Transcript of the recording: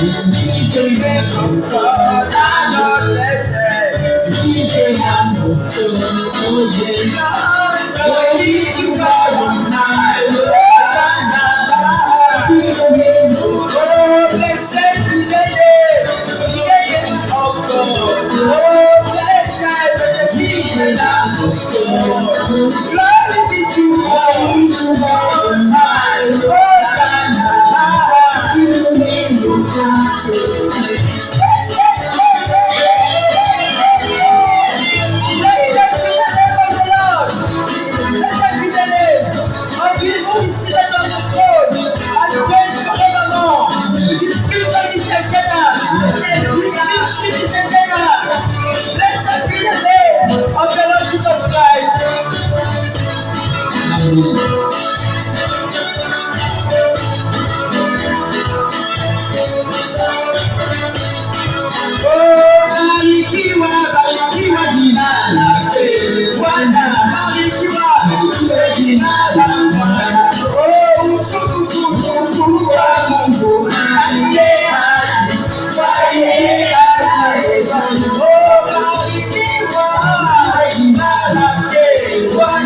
blessed be the name of God. Ah, God blessed. Lord, glory be to God on high. Hosanna. Oh, blessed. Oh, blessed, His kingship is eternal. Blessed be the name of the Lord Jesus Christ. Lake